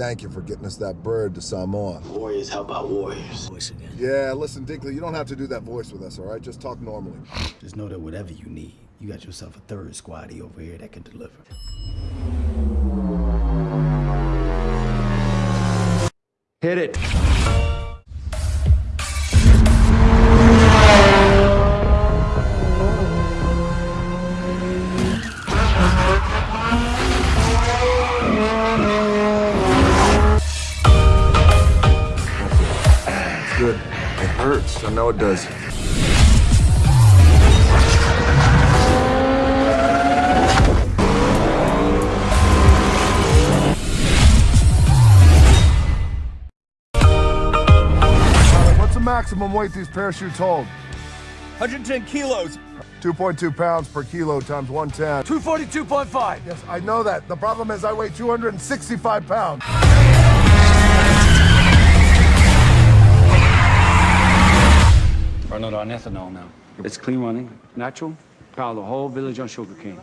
thank you for getting us that bird to Samoa. Warriors help out warriors. Voice again. Yeah, listen, Dinkley, you don't have to do that voice with us, all right? Just talk normally. Just know that whatever you need, you got yourself a third squaddy over here that can deliver. Hit it. Good. It hurts. I know it does. What's the maximum weight these parachutes hold? 110 kilos. 2.2 pounds per kilo times 110. 242.5. Yes, I know that. The problem is I weigh 265 pounds. Running on ethanol now. It's clean running, natural, power the whole village on sugarcane.